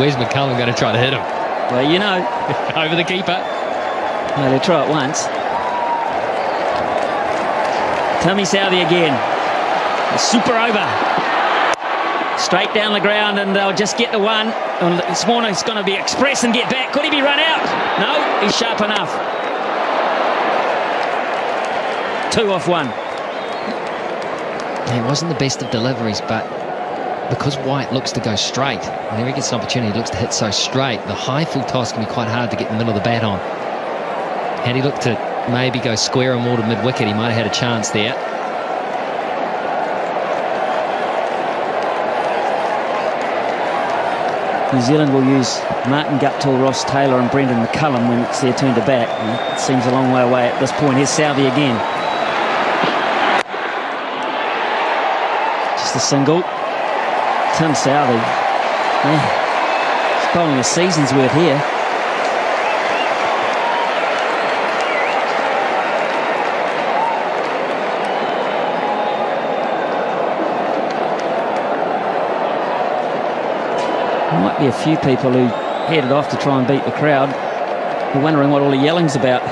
Where's McCullum going to try to hit him? Well, you know. Over the keeper. No, they try it once. Tommy Southee again. Super over. Straight down the ground and they'll just get the one. And this morning's going to be express and get back. Could he be run out? No, he's sharp enough. Two off one. It wasn't the best of deliveries, but because White looks to go straight, whenever he gets an opportunity, he looks to hit so straight, the high full toss can be quite hard to get in the middle of the bat on. Had he looked to maybe go square or more to mid-wicket, he might have had a chance there. New Zealand will use Martin Guptill, Ross Taylor and Brendon McCullum when it's their turn to bat. And it seems a long way away at this point. Here's Southee again. Just a single. Tim Southee. Yeah. He's bowling a season's worth here. might be a few people who headed off to try and beat the crowd. You're wondering what all the yelling's about.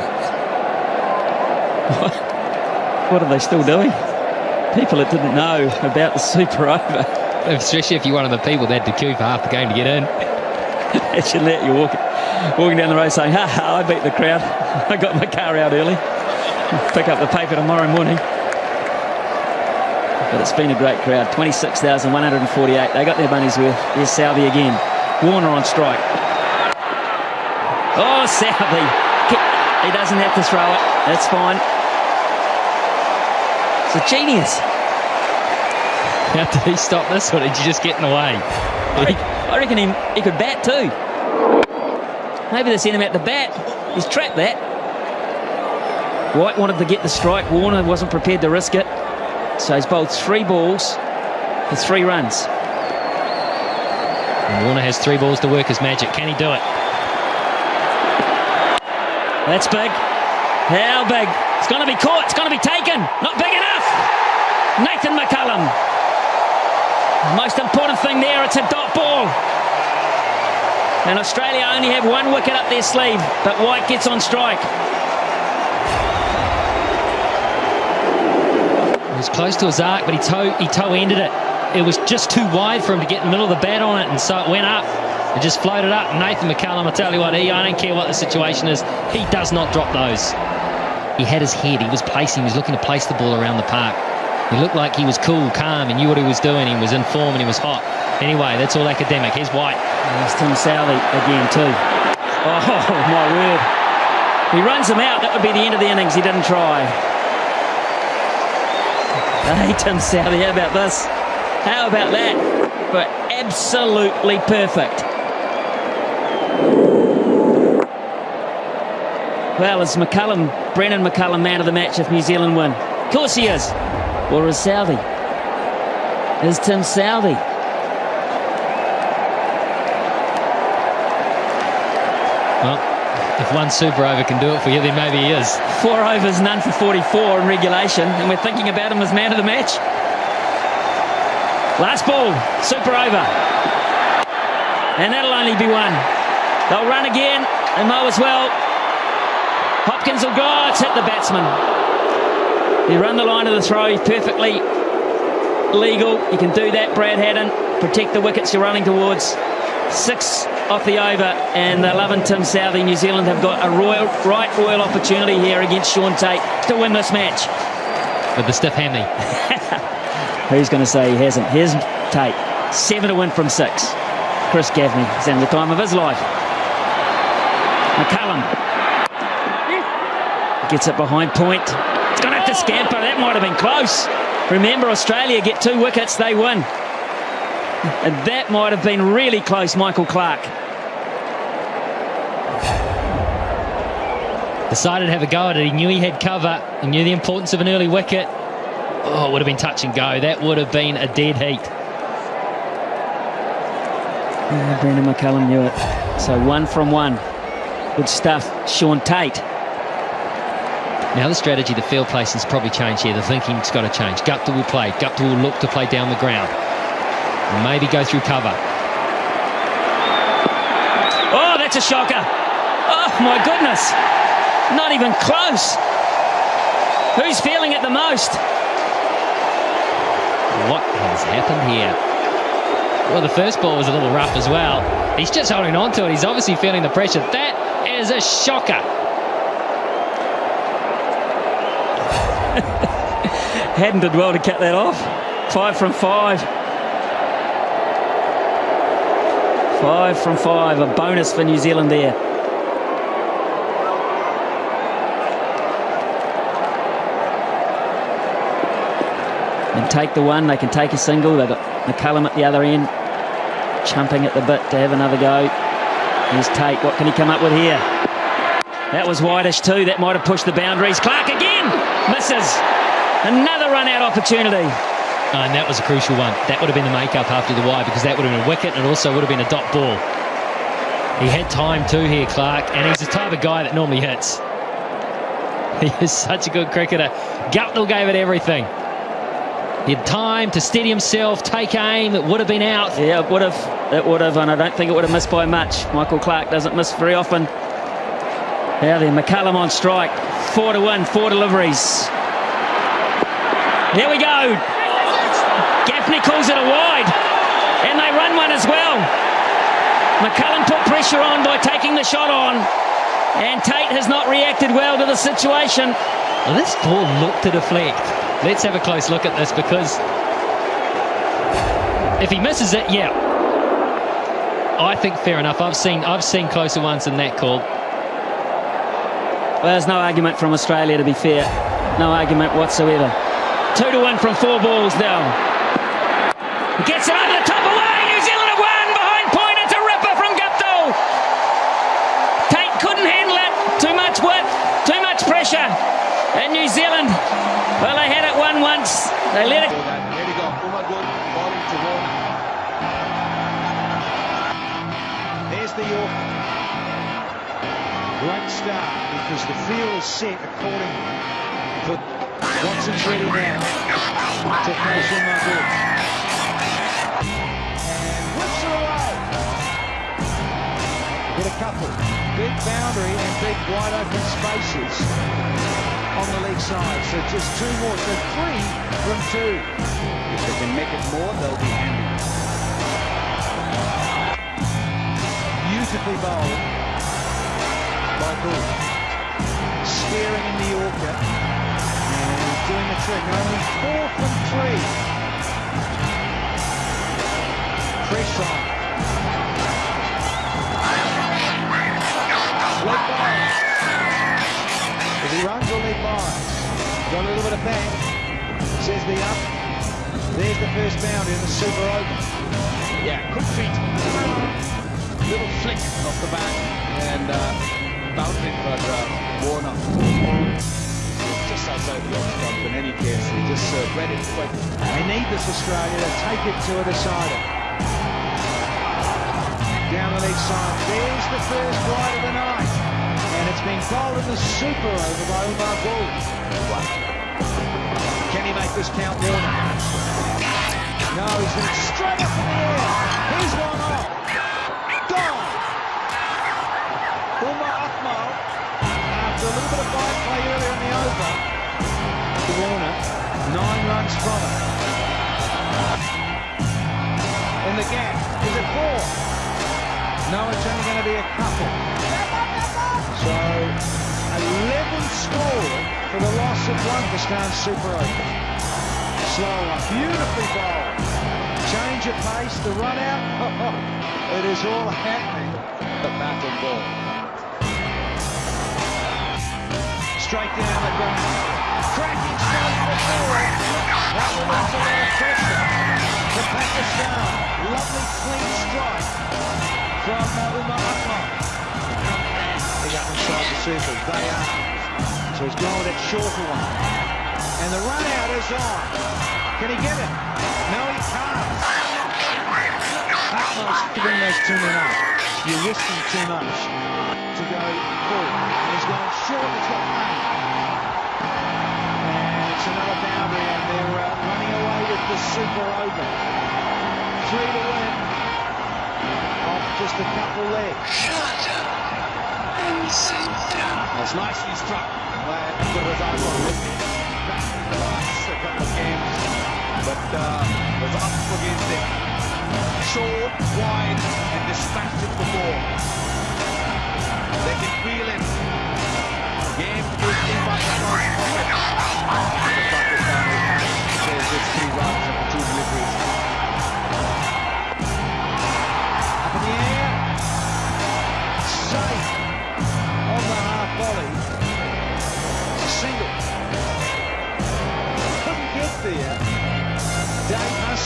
what are they still doing? People that didn't know about the super over. Especially if you're one of the people that had to queue for half the game to get in. Imagine that you're walking, walking down the road saying, ha ha, I beat the crowd. I got my car out early. Pick up the paper tomorrow morning. But it's been a great crowd. 26,148. They got their money's worth. Here's Southee again. Warner on strike. Oh, Southee. He doesn't have to throw it. That's fine. It's a genius. How did he stop this or did you just get in the way? I reckon he, he could bat too. Maybe they sent him out the bat. He's trapped that. White wanted to get the strike. Warner wasn't prepared to risk it. So he's bowled three balls for three runs. And Warner has three balls to work his magic. Can he do it? That's big. How big? It's going to be caught. It's going to be taken. Not big enough. Nathan McCullum. Most important thing there, it's a dot ball. And Australia only have one wicket up their sleeve, but White gets on strike. It was close to his arc, but he toe he toe ended it. It was just too wide for him to get in the middle of the bat on it, and so it went up. It just floated up. Nathan McCullum, I tell you what, he I don't care what the situation is, he does not drop those. He had his head, he was placing, he was looking to place the ball around the park. He looked like he was cool, calm, and knew what he was doing. He was in form and he was hot. Anyway, that's all academic. Here's White. There's Tim Southee again too. Oh my word! He runs him out. That would be the end of the innings. He didn't try. Hey, Tim Southee, how about this? How about that? But absolutely perfect. Well, is McCullum, Brendon McCullum, man of the match if New Zealand win? Of course he is. Or is Southee? Is Tim Southee? Well, if one super over can do it for you, then maybe he is. Four overs, none for 44 in regulation, and we're thinking about him as man of the match. Last ball, super over. And that'll only be one. They'll run again, and mow as well. Hopkins will go, it's hit the batsman. He run the line of the throw, perfectly legal. You can do that, Brad Haddin. Protect the wickets you're running towards. Six off the over, and the loving Tim Southee. New Zealand have got a royal, right royal opportunity here against Shaun Tait to win this match. With the stiff hammy. Who's going to say he hasn't? Here's Tait, Seven to win from six. Chris Gaffney is having the time of his life. McCullum gets it behind point. It's going to have to scamper. That might have been close. Remember, Australia get two wickets, they win. And that might have been really close, Michael Clarke. Decided to have a go at it. He knew he had cover. He knew the importance of an early wicket. Oh, it would have been touch and go. That would have been a dead heat. Yeah, Brendon McCullum knew it. So one from one. Good stuff. Shaun Tait. Now the strategy, the field placing's probably changed here. The thinking's got to change. Guptill will play. Guptill will look to play down the ground. Maybe go through cover. Oh, that's a shocker. Oh, my goodness. Not even close. Who's feeling it the most? What has happened here? Well, the first ball was a little rough as well. He's just holding on to it. He's obviously feeling the pressure. That is a shocker. Haddin did well to cut that off. Five from five. Five from five. A bonus for New Zealand there. And take the one. They can take a single. They've got McCullum at the other end. Chumping at the bit to have another go. Here's Tait. What can he come up with here? That was whitish too. That might have pushed the boundaries. Clarke again. Misses. Another run out opportunity. Oh, and that was a crucial one. That would have been the make-up after the wide because that would have been a wicket and it also would have been a dot ball. He had time too here, Clarke, and he's the type of guy that normally hits. He is such a good cricketer. Guptill gave it everything. He had time to steady himself, take aim. It would have been out. Yeah, it would have. It would have, and I don't think it would have missed by much. Michael Clarke doesn't miss very often. Now then, McCullum on strike. Four to one, four deliveries. Here we go. Gaffney calls it a wide, and they run one as well. McCullum put pressure on by taking the shot on, and Tait has not reacted well to the situation. Well, this ball looked to deflect. Let's have a close look at this because if he misses it, yeah, I think fair enough. I've seen I've seen closer ones than that call. Well, there's no argument from Australia, to be fair. No argument whatsoever. Two to one from four balls now. Gets it over the top away. New Zealand have won behind point. It's a ripper from Guptill. Tait couldn't handle it. Too much width, too much pressure. And New Zealand, well, they had it one once. They let it. There's the York. Great start because the field is set accordingly. But Watson's ready now to face Umar Gul. And whips her away. With a couple. Big boundary and big wide open spaces on the leg side. So just two more. So three from two. If they can make it more, they'll be handy. Beautifully bowled by Bull. Steering in the Yorker. And doing the trick. Only four from three. Pressure on. Leg bias. If he runs or leg bias. Got a little bit of bang. Says the up. There's the first boundary in the super over. Yeah, quick feet. Little flick off the bat and uh, bouncing for uh, Warner. Just outside the off in any case. Just uh, read it quick. They need this Australia to take it to a decider. Down the leg side. There's the first wide of the night. And it's been bowled in the super over by Umar. Can he make this count, Warner? No, he's straight up in the air. He's one nine runs. In the gap, is it four? No, it's only going to be a couple. So, 11 score for the loss of one for Super Over. Slow beautifully bowled. Change of pace, the run out. it is all happening. The bat and ball. Straight down the ground. Cracking to the forward. That will lot of pressure to Pakistan. Lovely clean strike from uh, Umar. Big up inside the circle. They are. So he's going with that shorter one. And the run out is on. Can he get it? No, he can't. Akmal's giving those too many. You're risking too much to go full. And he's gone short. It's got money. And boundary, and they're uh, running away with the super over. Three to win. Off just a couple there. It's nicely struck by the Rosario. Back in the last couple of games, but uh, was up against it. Short, wide, and dispatched it before. They can feel it. Game is in pocket. The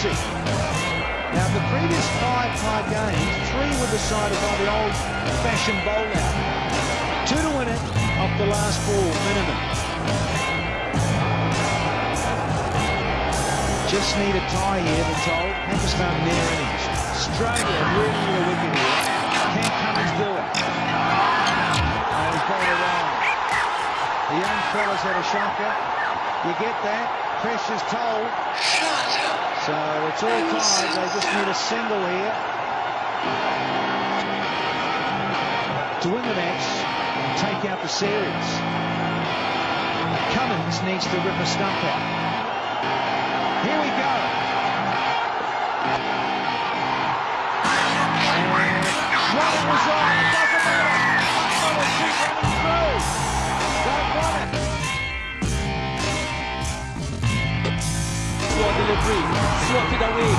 Now, the previous five high games, three were decided by the old-fashioned bowl out. Two to win it off the last ball, minimum. Just need a tie here, they're told. Pakistan near innings. Australia really need a wicket here. Can Cummins do it? And he's got it. The young fella's had a shocker. You get that? Pressure's told. So it's all tied. They just need a single here to win the match and take out the series. Cummins needs to rip a stump out. Here we go. And running was on. It doesn't matter. Slow delivery, it away.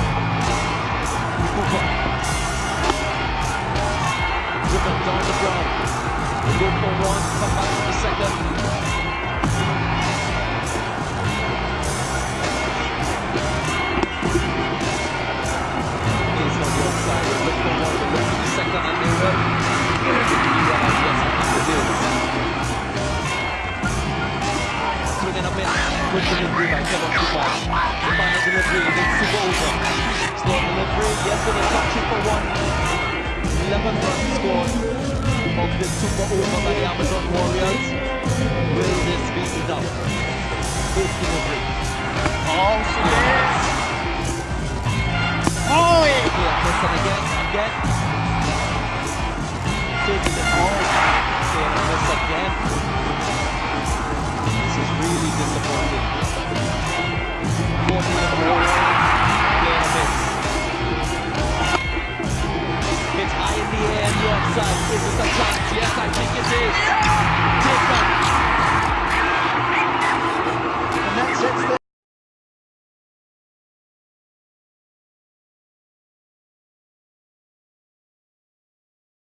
Cooper. Driven down the ground. Go for one, come back for the second. Case on the outside, look for one, the rest of the second, and they. Up in, delivery by Kevin. The final delivery, over. Slow delivery, yesterday touching for one. 11 runs scored of this super over by the Amazon Warriors. Will this be enough? Fifth delivery. Oh, yes! Oh, yeah! Again, again. Taking it all really disappointing. It's high in the air, the offside. Is this a chance? Yes, I think it is.